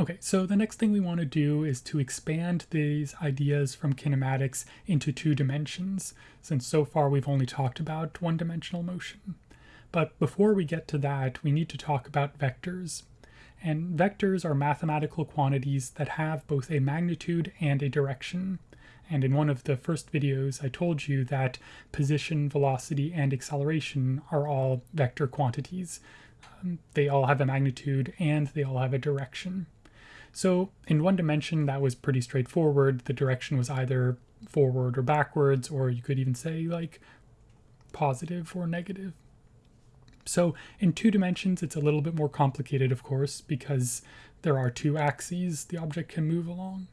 Okay, so the next thing we want to do is to expand these ideas from kinematics into two dimensions, since so far we've only talked about one-dimensional motion. But before we get to that, we need to talk about vectors. And vectors are mathematical quantities that have both a magnitude and a direction. And in one of the first videos, I told you that position, velocity, and acceleration are all vector quantities. Um, they all have a magnitude and they all have a direction. So in one dimension, that was pretty straightforward. The direction was either forward or backwards, or you could even say like positive or negative. So in two dimensions, it's a little bit more complicated, of course, because there are two axes the object can move along.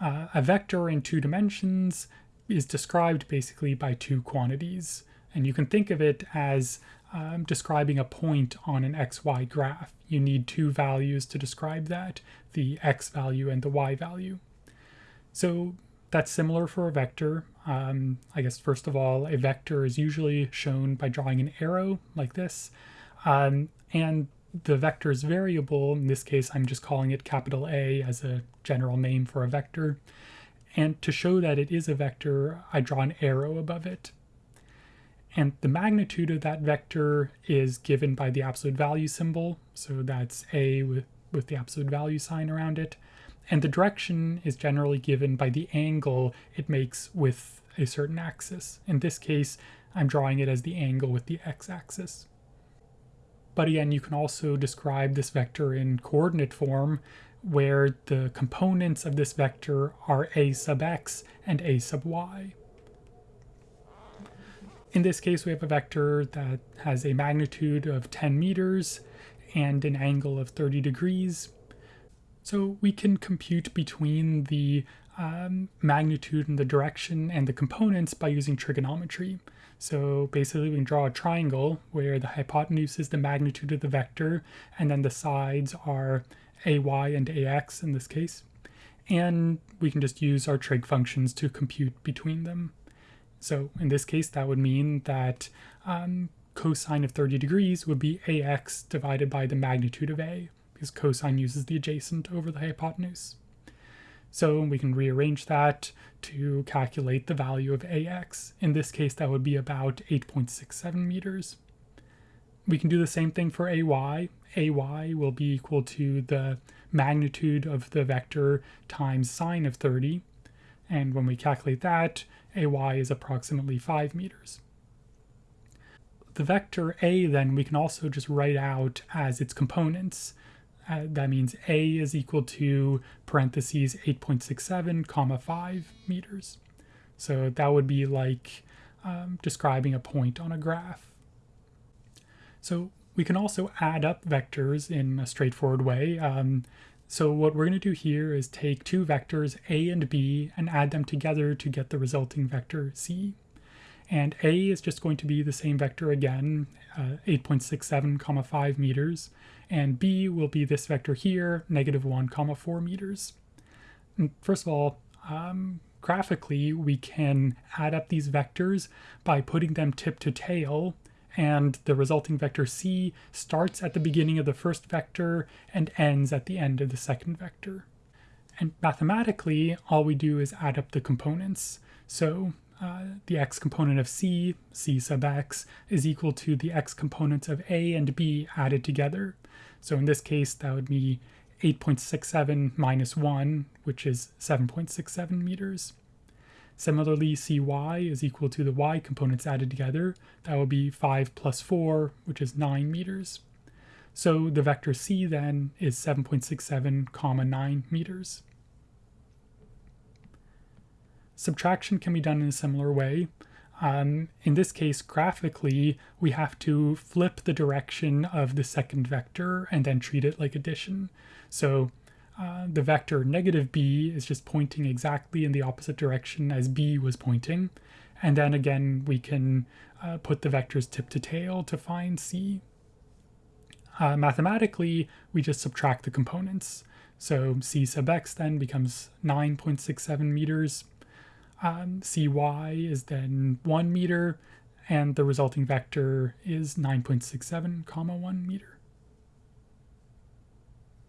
Uh, a vector in two dimensions is described basically by two quantities. And you can think of it as um, describing a point on an xy graph. You need two values to describe that, the x value and the y value. So that's similar for a vector. Um, I guess first of all, a vector is usually shown by drawing an arrow like this. Um, and the vector is variable. In this case, I'm just calling it capital A as a general name for a vector. And to show that it is a vector, I draw an arrow above it. And the magnitude of that vector is given by the absolute value symbol. So that's A with, with the absolute value sign around it. And the direction is generally given by the angle it makes with a certain axis. In this case, I'm drawing it as the angle with the x-axis. But again, you can also describe this vector in coordinate form where the components of this vector are a sub x and a sub y. In this case, we have a vector that has a magnitude of 10 meters and an angle of 30 degrees. So we can compute between the um, magnitude and the direction and the components by using trigonometry. So basically we can draw a triangle where the hypotenuse is the magnitude of the vector and then the sides are ay and ax in this case. And we can just use our trig functions to compute between them. So in this case, that would mean that um, cosine of 30 degrees would be ax divided by the magnitude of a, because cosine uses the adjacent over the hypotenuse. So we can rearrange that to calculate the value of ax. In this case, that would be about 8.67 meters. We can do the same thing for ay. ay will be equal to the magnitude of the vector times sine of 30. And when we calculate that, ay is approximately 5 meters. The vector a then we can also just write out as its components. Uh, that means a is equal to parentheses 8.67 comma 5 meters. So that would be like um, describing a point on a graph. So we can also add up vectors in a straightforward way. Um, so what we're going to do here is take two vectors a and b and add them together to get the resulting vector c. And a is just going to be the same vector again, uh, 8.67 comma 5 meters, and b will be this vector here, negative 1 comma 4 meters. And first of all, um, graphically, we can add up these vectors by putting them tip to tail and the resulting vector c starts at the beginning of the first vector and ends at the end of the second vector. And mathematically, all we do is add up the components. So uh, the x component of c, c sub x, is equal to the x components of a and b added together. So in this case, that would be 8.67 minus 1, which is 7.67 meters. Similarly, cy is equal to the y components added together. That would be 5 plus 4, which is 9 meters. So the vector c then is 7.67 comma 9 meters. Subtraction can be done in a similar way. Um, in this case, graphically, we have to flip the direction of the second vector and then treat it like addition. So uh, the vector negative b is just pointing exactly in the opposite direction as b was pointing. And then again, we can uh, put the vectors tip to tail to find c. Uh, mathematically, we just subtract the components. So c sub x then becomes 9.67 meters. Um, cy is then 1 meter, and the resulting vector is 9.67 comma 1 meter.